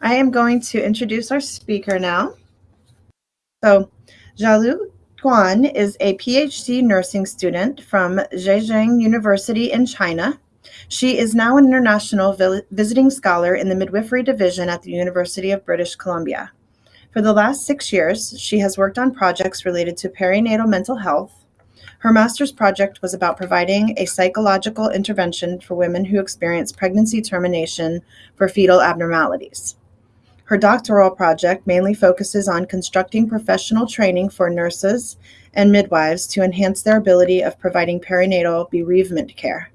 I am going to introduce our speaker now. So, Jialu Guan is a PhD nursing student from Zhejiang University in China. She is now an international visiting scholar in the midwifery division at the University of British Columbia. For the last six years, she has worked on projects related to perinatal mental health, her master's project was about providing a psychological intervention for women who experience pregnancy termination for fetal abnormalities. Her doctoral project mainly focuses on constructing professional training for nurses and midwives to enhance their ability of providing perinatal bereavement care.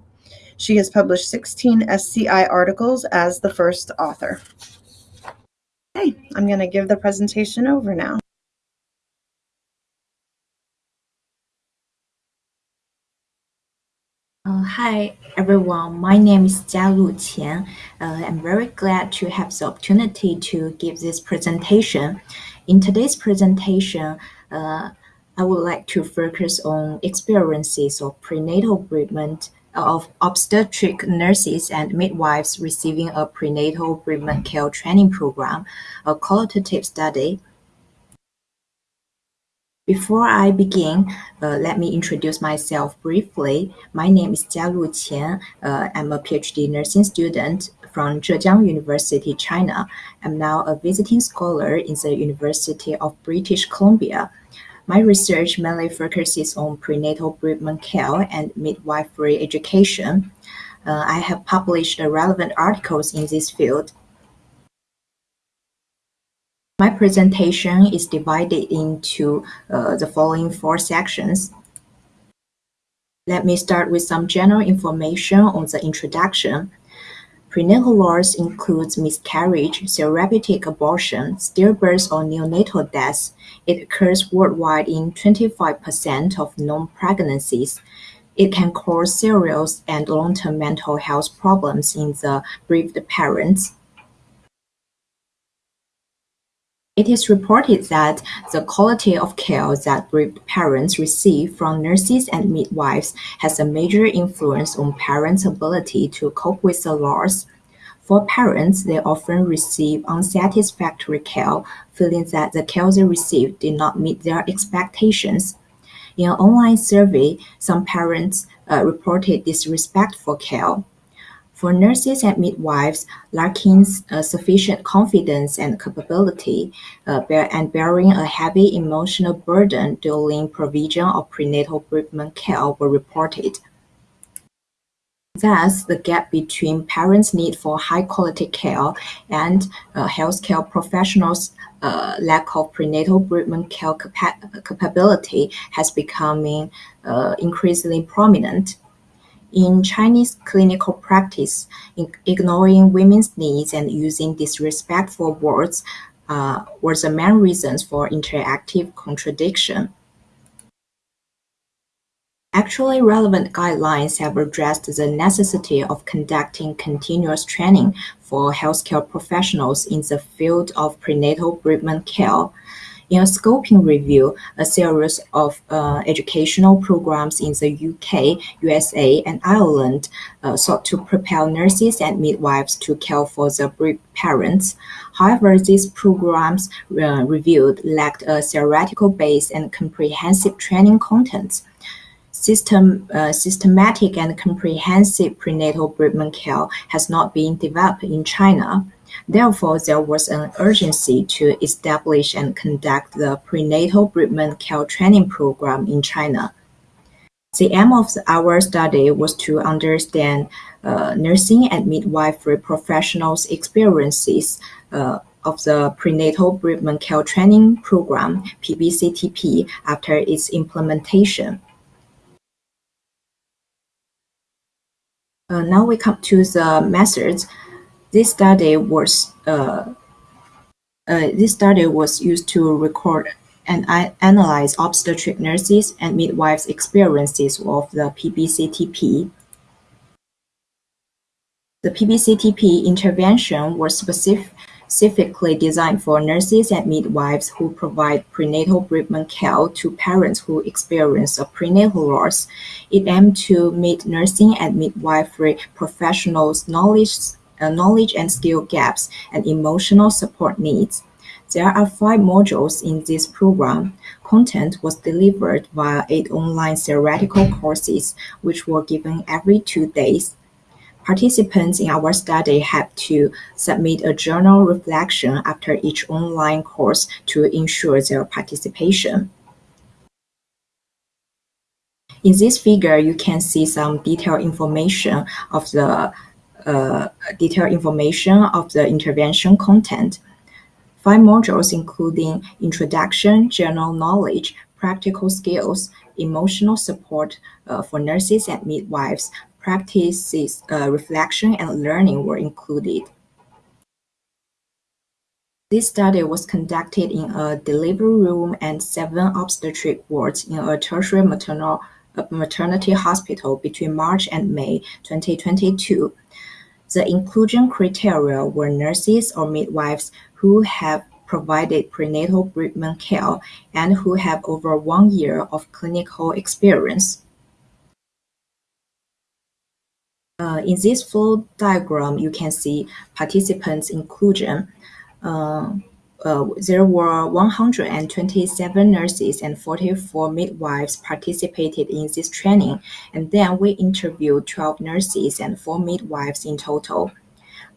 She has published 16 SCI articles as the first author. Okay, I'm going to give the presentation over now. Uh, hi everyone, my name is Jialu Qian. Uh, I'm very glad to have the opportunity to give this presentation. In today's presentation, uh, I would like to focus on experiences of prenatal bereavement of obstetric nurses and midwives receiving a prenatal bereavement care training program, a qualitative study before I begin, uh, let me introduce myself briefly. My name is Jialu Qian. Uh, I'm a PhD nursing student from Zhejiang University, China. I'm now a visiting scholar in the University of British Columbia. My research mainly focuses on prenatal bereavement care and midwifery education. Uh, I have published relevant articles in this field my presentation is divided into uh, the following four sections. Let me start with some general information on the introduction. Prenatal loss includes miscarriage, therapeutic abortion, stillbirth or neonatal death. It occurs worldwide in 25% of known pregnancies. It can cause serious and long-term mental health problems in the bereaved parents. It is reported that the quality of care that parents receive from nurses and midwives has a major influence on parents' ability to cope with the loss. For parents, they often receive unsatisfactory care, feeling that the care they received did not meet their expectations. In an online survey, some parents uh, reported disrespect for care. For nurses and midwives lacking uh, sufficient confidence and capability uh, bear, and bearing a heavy emotional burden during provision of prenatal bereavement care were reported. Thus, the gap between parents' need for high-quality care and uh, healthcare professionals' uh, lack of prenatal bereavement care capa capability has becoming uh, increasingly prominent. In Chinese clinical practice, ignoring women's needs and using disrespectful words uh, were the main reasons for interactive contradiction. Actually relevant guidelines have addressed the necessity of conducting continuous training for healthcare professionals in the field of prenatal bereavement care in a scoping review, a series of uh, educational programs in the UK, USA, and Ireland uh, sought to prepare nurses and midwives to care for the bereaved parents. However, these programs uh, reviewed lacked a theoretical base and comprehensive training contents. System, uh, systematic and comprehensive prenatal bereavement care has not been developed in China. Therefore, there was an urgency to establish and conduct the prenatal bereavement care training program in China. The aim of our study was to understand uh, nursing and midwifery professionals' experiences uh, of the prenatal bereavement care training program PBCTP after its implementation. Uh, now we come to the methods. This study was uh, uh, this study was used to record and analyze obstetric nurses and midwives' experiences of the PBCTP. The PBCTP intervention was specifically designed for nurses and midwives who provide prenatal bereavement care to parents who experience a prenatal loss. It aimed to meet nursing and midwifery professionals' knowledge uh, knowledge and skill gaps, and emotional support needs. There are five modules in this program. Content was delivered via eight online theoretical courses, which were given every two days. Participants in our study had to submit a journal reflection after each online course to ensure their participation. In this figure, you can see some detailed information of the detailed information of the intervention content. Five modules including introduction, general knowledge, practical skills, emotional support uh, for nurses and midwives, practices, uh, reflection, and learning were included. This study was conducted in a delivery room and seven obstetric wards in a tertiary maternal maternity hospital between March and May 2022. The inclusion criteria were nurses or midwives who have provided prenatal bereavement care and who have over one year of clinical experience. Uh, in this flow diagram, you can see participants' inclusion. Uh, uh, there were 127 nurses and 44 midwives participated in this training, and then we interviewed 12 nurses and 4 midwives in total.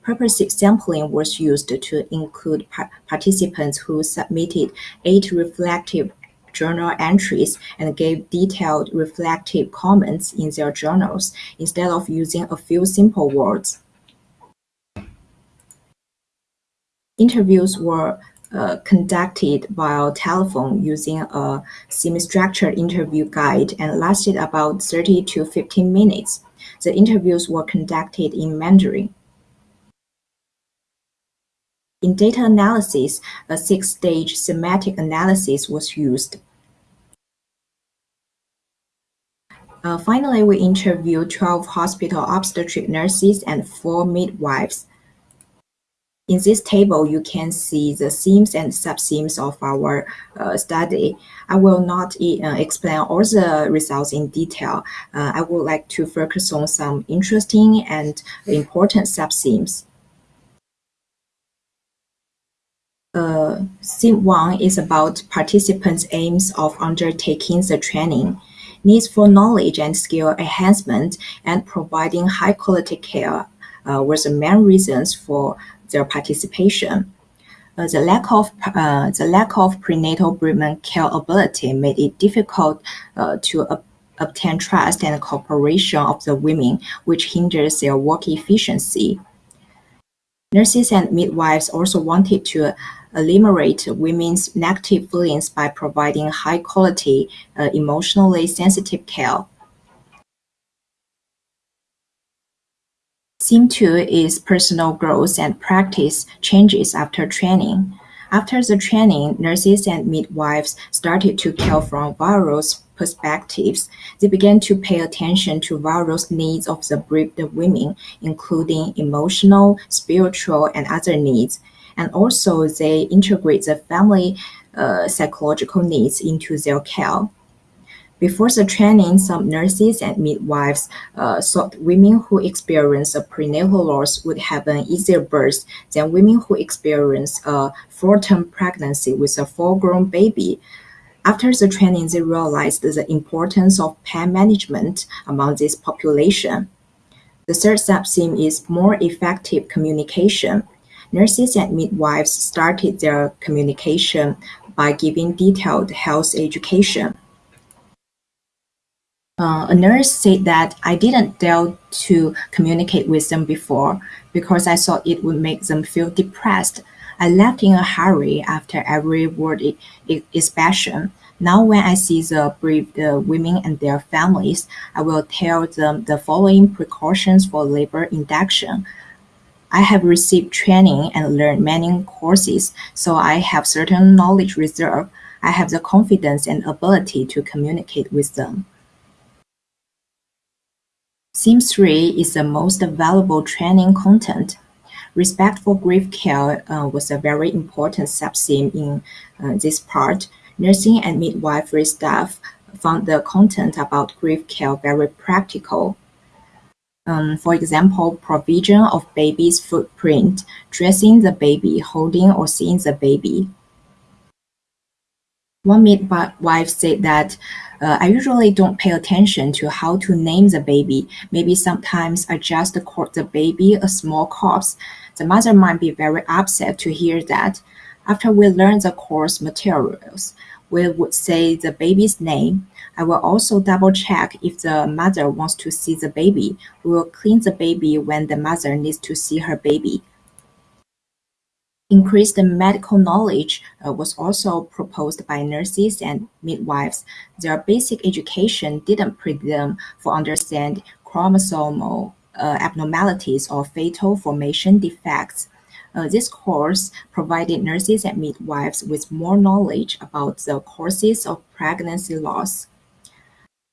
Purposive sampling was used to include par participants who submitted eight reflective journal entries and gave detailed reflective comments in their journals instead of using a few simple words. Interviews were uh, conducted via telephone using a semi-structured interview guide and lasted about 30 to 15 minutes. The interviews were conducted in Mandarin. In data analysis, a six-stage semantic analysis was used. Uh, finally, we interviewed 12 hospital obstetric nurses and four midwives. In this table, you can see the themes and sub-themes of our uh, study. I will not uh, explain all the results in detail. Uh, I would like to focus on some interesting and important sub-themes. Uh, theme 1 is about participants' aims of undertaking the training, needs for knowledge and skill enhancement, and providing high-quality care uh, were the main reasons for their participation. Uh, the lack of uh, the lack of prenatal bereavement care ability made it difficult uh, to obtain trust and cooperation of the women, which hinders their work efficiency. Nurses and midwives also wanted to eliminate women's negative feelings by providing high quality, uh, emotionally sensitive care. Theme two is personal growth and practice changes after training. After the training, nurses and midwives started to care from various perspectives. They began to pay attention to various needs of the bereaved women, including emotional, spiritual, and other needs. And also, they integrate the family uh, psychological needs into their care. Before the training, some nurses and midwives uh, thought women who experience a prenatal loss would have an easier birth than women who experience a full-term pregnancy with a full-grown baby. After the training, they realized the importance of pain management among this population. The third sub-theme is more effective communication. Nurses and midwives started their communication by giving detailed health education. Uh, a nurse said that I didn't dare to communicate with them before because I thought it would make them feel depressed. I left in a hurry after every word expression. Now when I see the bereaved women and their families, I will tell them the following precautions for labor induction. I have received training and learned many courses, so I have certain knowledge reserve. I have the confidence and ability to communicate with them. Theme three is the most valuable training content. Respect for grief care uh, was a very important sub-theme in uh, this part. Nursing and midwifery staff found the content about grief care very practical. Um, for example, provision of baby's footprint, dressing the baby, holding or seeing the baby. One midwife said that uh, I usually don't pay attention to how to name the baby. Maybe sometimes I just call the baby a small corpse. The mother might be very upset to hear that. After we learn the course materials, we would say the baby's name. I will also double check if the mother wants to see the baby. We will clean the baby when the mother needs to see her baby. Increased medical knowledge uh, was also proposed by nurses and midwives. Their basic education didn't prepare them for understand chromosomal uh, abnormalities or fetal formation defects. Uh, this course provided nurses and midwives with more knowledge about the causes of pregnancy loss.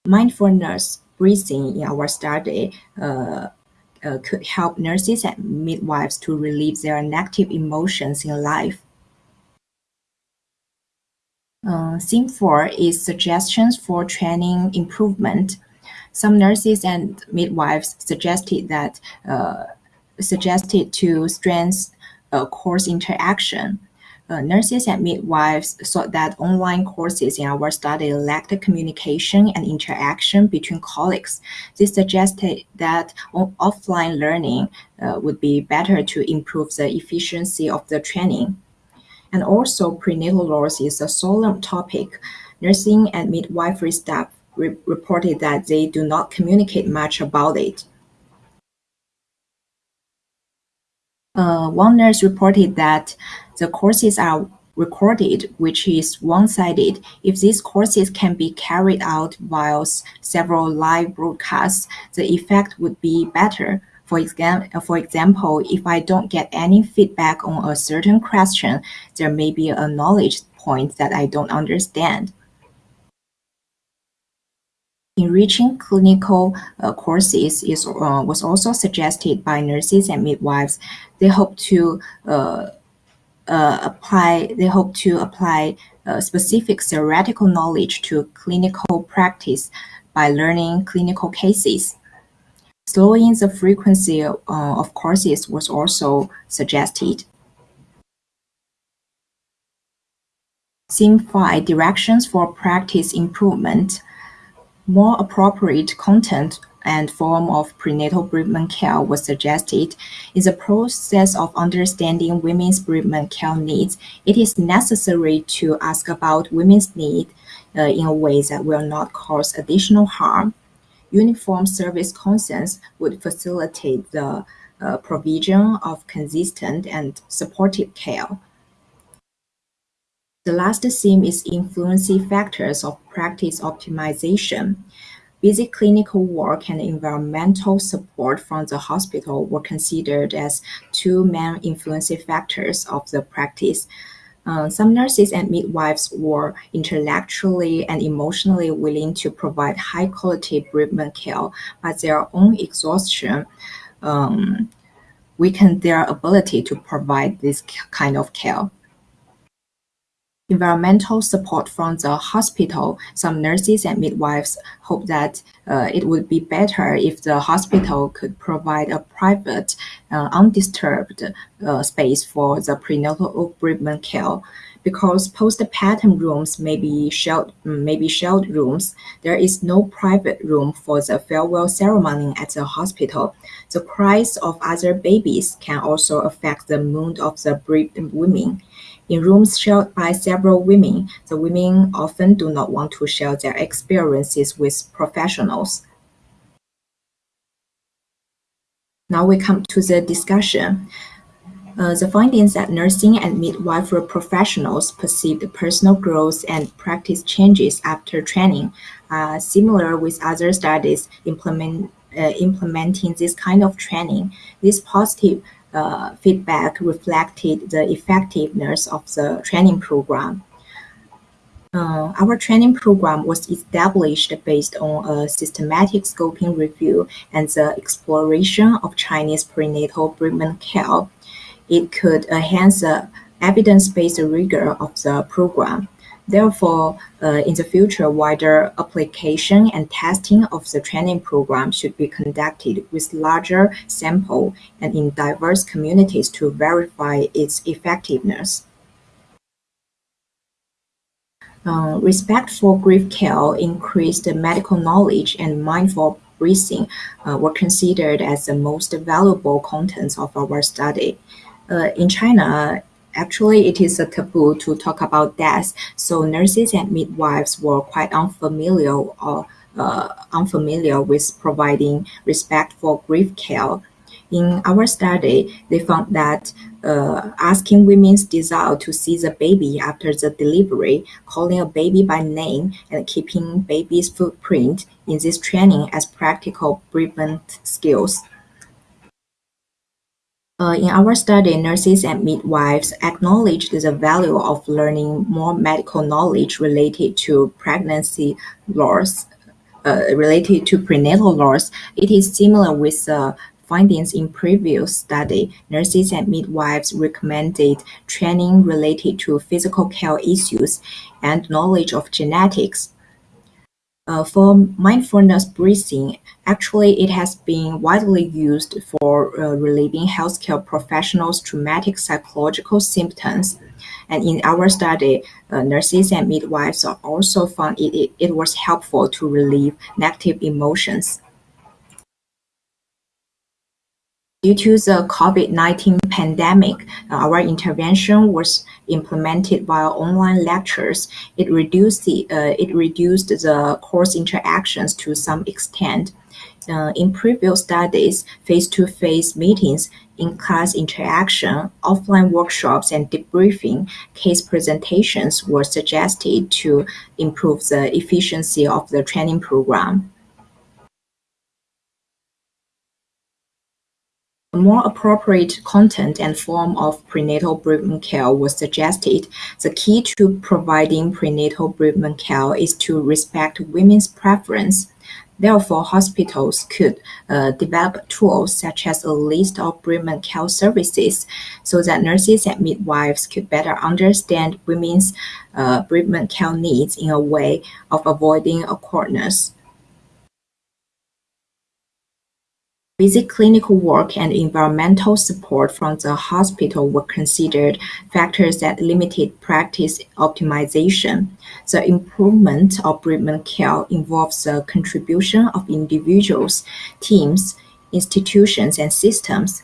Mindfulness breathing in our study uh, could help nurses and midwives to relieve their negative emotions in life. Uh, theme 4 is suggestions for training improvement. Some nurses and midwives suggested that uh, suggested to strengthen uh, course interaction. Uh, nurses and midwives thought that online courses in our study lacked communication and interaction between colleagues. This suggested that offline learning uh, would be better to improve the efficiency of the training. And also, prenatal loss is a solemn topic. Nursing and midwifery staff re reported that they do not communicate much about it. Uh, one nurse reported that the courses are recorded, which is one-sided. If these courses can be carried out while several live broadcasts, the effect would be better. For, exam for example, if I don't get any feedback on a certain question, there may be a knowledge point that I don't understand. Enriching clinical uh, courses is, uh, was also suggested by nurses and midwives. They hope to uh, apply. They hope to apply specific theoretical knowledge to clinical practice by learning clinical cases. Slowing the frequency uh, of courses was also suggested. 5 Directions for Practice Improvement more appropriate content and form of prenatal bereavement care was suggested. In the process of understanding women's bereavement care needs, it is necessary to ask about women's needs uh, in a way that will not cause additional harm. Uniform service consents would facilitate the uh, provision of consistent and supportive care. The last theme is influencing factors of practice optimization. Busy clinical work and environmental support from the hospital were considered as two main influencing factors of the practice. Uh, some nurses and midwives were intellectually and emotionally willing to provide high quality bereavement care, but their own exhaustion um, weakened their ability to provide this kind of care environmental support from the hospital, some nurses and midwives hope that uh, it would be better if the hospital could provide a private, uh, undisturbed uh, space for the prenatal bereavement care. Because postpartum rooms may be shelled, may be shelled rooms, there is no private room for the farewell ceremony at the hospital. The cries of other babies can also affect the mood of the bereaved women. In rooms shared by several women, the women often do not want to share their experiences with professionals. Now we come to the discussion. Uh, the findings that nursing and midwifery professionals perceived personal growth and practice changes after training are similar with other studies implement, uh, implementing this kind of training. This positive uh, feedback reflected the effectiveness of the training program. Uh, our training program was established based on a systematic scoping review and the exploration of Chinese prenatal bereavement care. It could enhance the evidence-based rigor of the program. Therefore, uh, in the future, wider application and testing of the training program should be conducted with larger sample and in diverse communities to verify its effectiveness. Uh, respect for grief care, increased medical knowledge, and mindful breathing uh, were considered as the most valuable contents of our study. Uh, in China, actually it is a taboo to talk about death, so nurses and midwives were quite unfamiliar or uh, unfamiliar with providing respect for grief care. In our study, they found that uh, asking women's desire to see the baby after the delivery, calling a baby by name, and keeping baby's footprint in this training as practical bereavement skills. Uh, in our study, nurses and midwives acknowledged the value of learning more medical knowledge related to pregnancy loss, uh, related to prenatal loss. It is similar with the findings in previous study. Nurses and midwives recommended training related to physical care issues and knowledge of genetics. Uh, for mindfulness breathing, actually it has been widely used for uh, relieving healthcare professionals' traumatic psychological symptoms. And in our study, uh, nurses and midwives also found it, it, it was helpful to relieve negative emotions. Due to the COVID-19 pandemic, our intervention was implemented via online lectures. It reduced the uh, it reduced the course interactions to some extent. Uh, in previous studies, face-to-face meetings, in-class interaction, offline workshops, and debriefing case presentations were suggested to improve the efficiency of the training program. A more appropriate content and form of prenatal bereavement care was suggested. The key to providing prenatal bereavement care is to respect women's preference. Therefore, hospitals could uh, develop tools such as a list of bereavement care services so that nurses and midwives could better understand women's uh, bereavement care needs in a way of avoiding awkwardness. Basic clinical work and environmental support from the hospital were considered factors that limited practice optimization. The improvement of bereavement care involves the contribution of individuals, teams, institutions, and systems.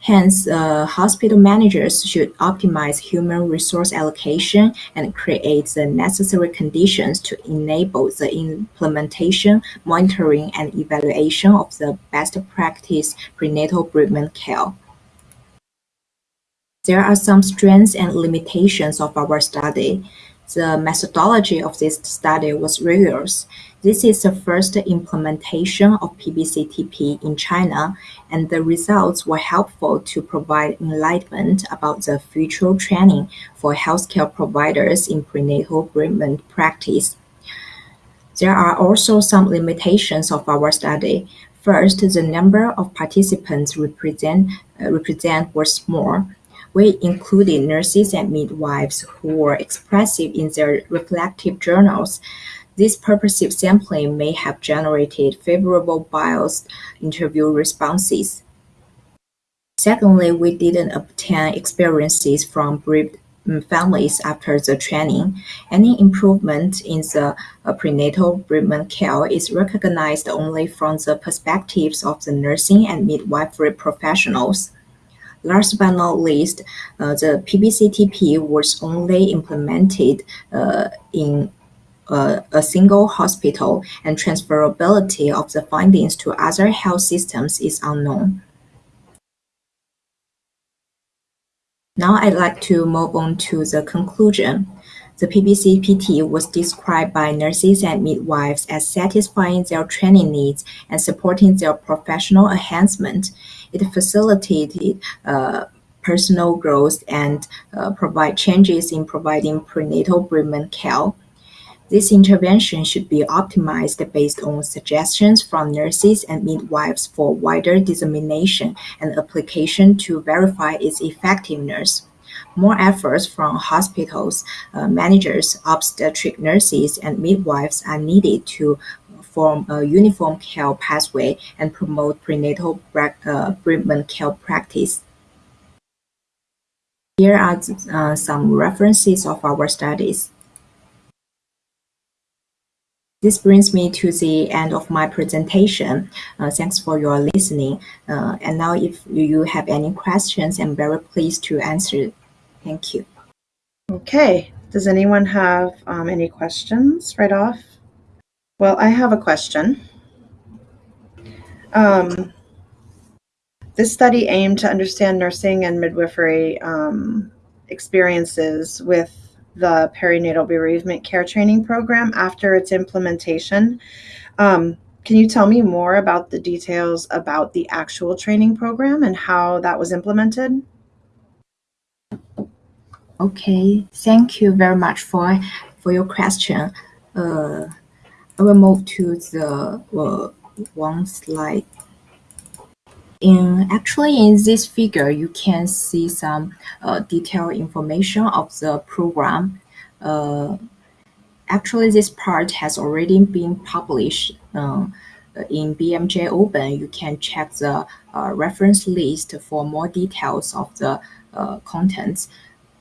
Hence, uh, hospital managers should optimize human resource allocation and create the necessary conditions to enable the implementation, monitoring, and evaluation of the best practice prenatal bereavement care. There are some strengths and limitations of our study. The methodology of this study was rigorous. This is the first implementation of PBCTP in China, and the results were helpful to provide enlightenment about the future training for healthcare providers in prenatal bereavement practice. There are also some limitations of our study. First, the number of participants represent, uh, represent was small. We included nurses and midwives who were expressive in their reflective journals. This purposive sampling may have generated favorable biased interview responses. Secondly, we didn't obtain experiences from bereaved families after the training. Any improvement in the prenatal bereavement care is recognized only from the perspectives of the nursing and midwifery professionals. Last but not least, uh, the PBCTP was only implemented uh, in uh, a single hospital, and transferability of the findings to other health systems is unknown. Now I'd like to move on to the conclusion. The PBCTP was described by nurses and midwives as satisfying their training needs and supporting their professional enhancement. It facilitated uh, personal growth and uh, provide changes in providing prenatal bereavement care. This intervention should be optimized based on suggestions from nurses and midwives for wider dissemination and application to verify its effectiveness. More efforts from hospitals, uh, managers, obstetric nurses, and midwives are needed to form a uniform care pathway and promote prenatal uh, bereavement care practice. Here are uh, some references of our studies. This brings me to the end of my presentation. Uh, thanks for your listening. Uh, and now if you have any questions, I'm very pleased to answer. Thank you. Okay. Does anyone have um, any questions right off? Well, I have a question. Um, this study aimed to understand nursing and midwifery um, experiences with the perinatal bereavement care training program after its implementation. Um, can you tell me more about the details about the actual training program and how that was implemented? Okay, thank you very much for for your question. Uh, I will move to the uh, one slide. In actually in this figure, you can see some uh, detailed information of the program. Uh, actually, this part has already been published uh, in BMJ Open. You can check the uh, reference list for more details of the uh, contents.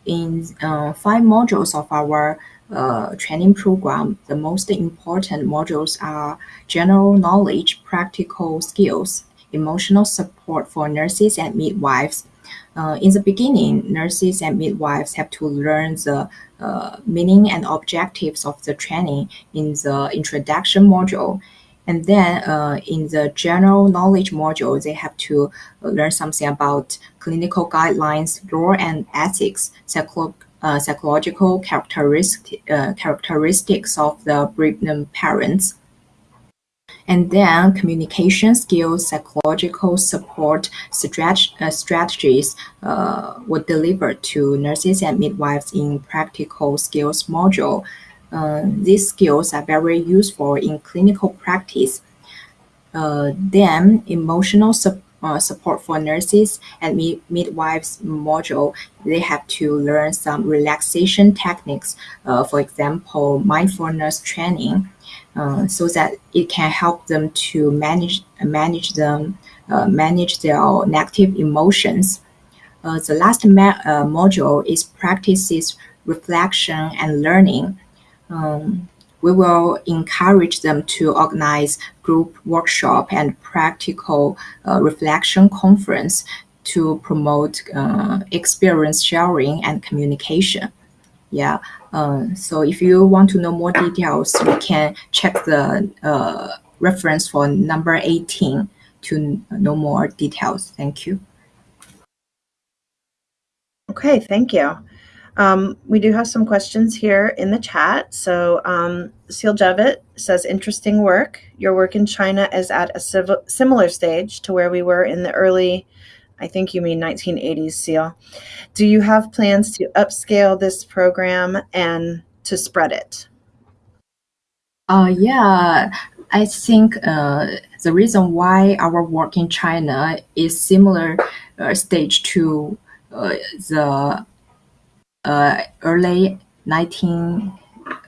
In uh, five modules of our uh, training program, the most important modules are general knowledge, practical skills, emotional support for nurses and midwives. Uh, in the beginning, nurses and midwives have to learn the uh, meaning and objectives of the training in the introduction module. And then uh, in the general knowledge module, they have to learn something about clinical guidelines, law and ethics, uh, psychological characteristic, uh, characteristics of the pregnant parents. And then communication skills, psychological support strat- uh, strategies uh, were delivered to nurses and midwives in practical skills module. Uh, these skills are very useful in clinical practice. Uh, then emotional support uh, support for nurses and mid- midwives module, they have to learn some relaxation techniques, uh, for example, mindfulness training, uh, so that it can help them to manage manage them uh, manage their negative emotions. The last module is practices reflection and learning. Um, we will encourage them to organize group workshop and practical uh, reflection conference to promote uh, experience sharing and communication. Yeah. Uh, so if you want to know more details, you can check the uh, reference for number 18 to know more details. Thank you. Okay, thank you. Um, we do have some questions here in the chat. So, um, Seal Javet says, interesting work. Your work in China is at a similar stage to where we were in the early, I think you mean 1980s, Seal. Do you have plans to upscale this program and to spread it? Uh, yeah, I think uh, the reason why our work in China is similar uh, stage to uh, the uh, early 19,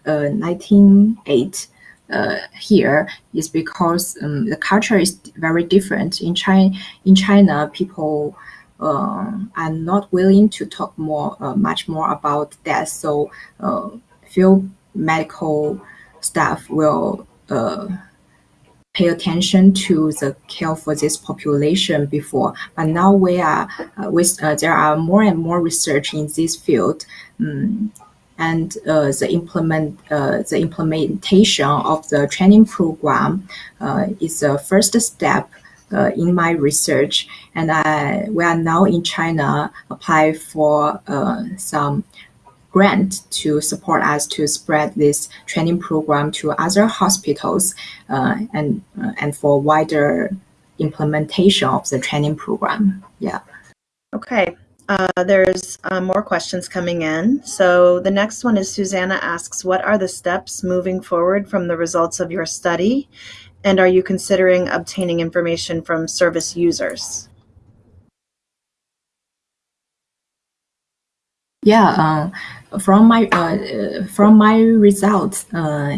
uh, 1908 uh, here is because um, the culture is very different. In China, in China, people uh, are not willing to talk more, uh, much more about death. So, uh, few medical staff will pay attention to the care for this population before, but now we are uh, with uh, there are more and more research in this field, um, and uh, the implement uh, the implementation of the training program uh, is the first step. Uh, in my research, and I, we are now in China apply for some grant to support us to spread this training program to other hospitals uh, and uh, and for wider implementation of the training program. Yeah. Okay. Uh, there's uh, more questions coming in. So the next one is Susanna asks, what are the steps moving forward from the results of your study? And are you considering obtaining information from service users? Yeah, uh, from my uh, from my results, uh,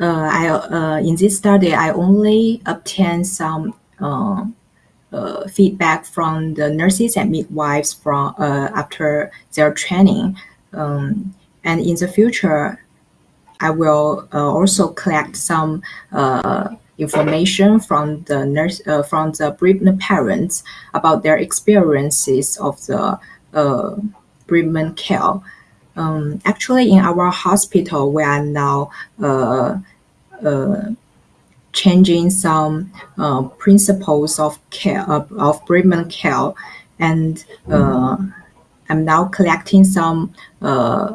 uh, I uh, in this study I only obtained some uh, uh, feedback from the nurses and midwives from uh, after their training, um, and in the future, I will uh, also collect some uh, information from the nurse uh, from the bereaved parents about their experiences of the uh, bereavement care. Um, actually, in our hospital, we are now uh, uh, changing some uh, principles of care of, of care, and uh, I'm now collecting some uh,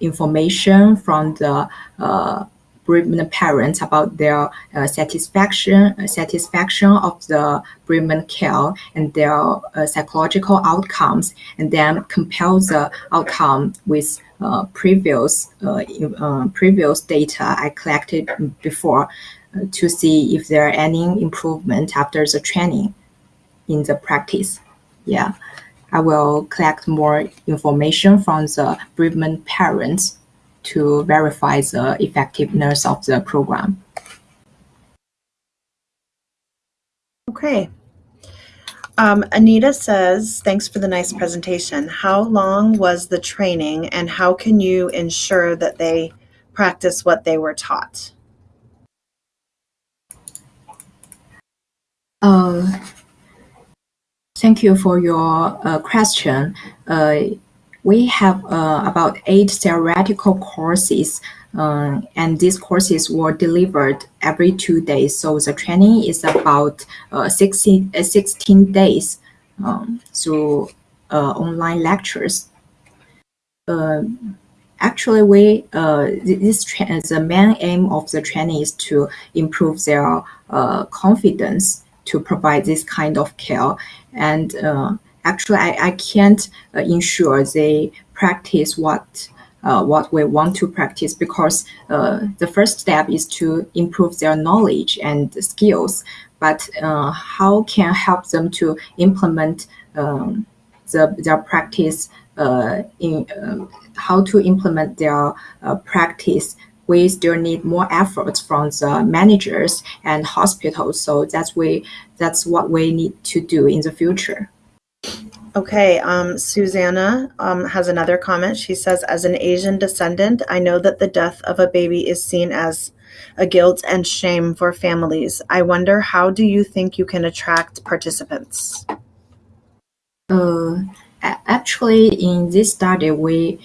information from the uh, bereavement parents about their uh, satisfaction satisfaction of the bereavement care and their uh, psychological outcomes, and then compare the outcome with uh, previous uh, uh, previous data I collected before to see if there are any improvement after the training in the practice. Yeah. I will collect more information from the bereavement parents to verify the effectiveness of the program. Okay. Um, Anita says, thanks for the nice presentation. How long was the training and how can you ensure that they practice what they were taught? Uh, Thank you for your uh, question. Uh, we have uh, about eight theoretical courses, uh, and these courses were delivered every two days. So the training is about uh, 16, uh, 16 days um, through online lectures. Actually, we this the main aim of the training is to improve their confidence to provide this kind of care. And uh, actually, I, I can't uh, ensure they practice what uh, what we want to practice because uh, the first step is to improve their knowledge and skills. But uh, how can help them to implement um, the, their practice uh, in um, how to implement their practice we still need more efforts from the managers and hospitals. So that's we that's what we need to do in the future. Okay, um, Susanna um, has another comment. She says, as an Asian descendant, I know that the death of a baby is seen as a guilt and shame for families. I wonder, how do you think you can attract participants? Uh, actually, in this study, we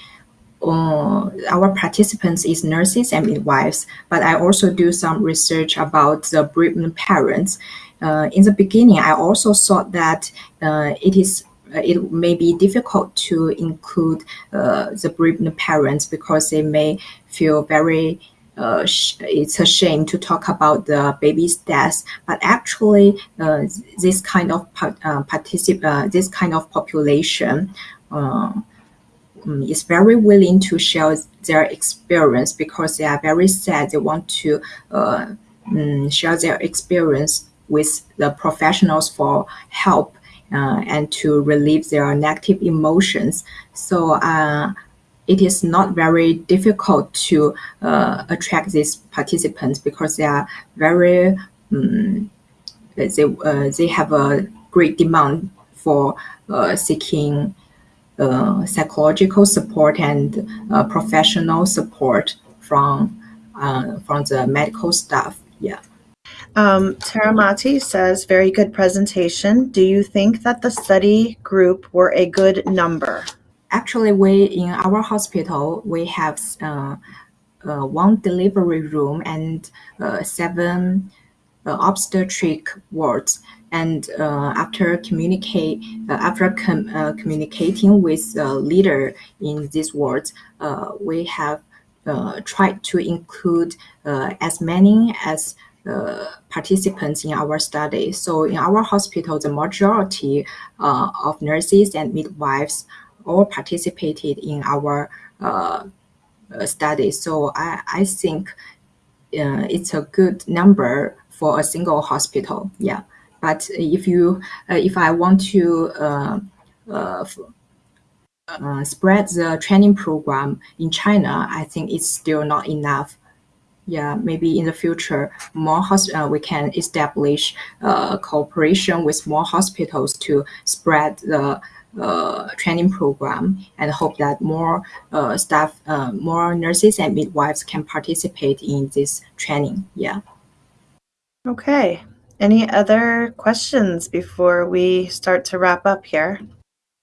uh, our participants is nurses and midwives, but I also do some research about the bereaved parents. Uh, in the beginning, I also thought that uh, it is it may be difficult to include uh, the bereaved parents because they may feel very uh, it's a shame to talk about the baby's death, but actually, uh, this kind of uh, uh, this kind of population um, is very willing to share their experience because they are very sad. They want to uh, um, share their experience with the professionals for help uh, and to relieve their negative emotions. So uh, it is not very difficult to uh, attract these participants because they are very um, they uh, they have a great demand for uh, seeking uh, psychological support and professional support from from the medical staff. Yeah. Um, Taramati says, very good presentation. Do you think that the study group were a good number? Actually, we in our hospital, we have uh, uh, one delivery room and uh, seven obstetric wards and uh, after communicate uh, after com uh, communicating with the leader in these wards, we have tried to include as many as uh, participants in our study. So in our hospital, the majority uh, of nurses and midwives all participated in our uh, study. So I, I think it's a good number for a single hospital. Yeah. But if you, uh, if I want to uh, uh, uh, spread the training program in China, I think it's still not enough. Yeah, maybe in the future, more uh, we can establish uh, cooperation with more hospitals to spread the uh, training program and hope that more uh, staff, uh, more nurses and midwives can participate in this training. Yeah. Okay. Any other questions before we start to wrap up here?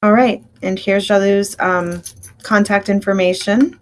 All right, and here's Jialu's um, contact information.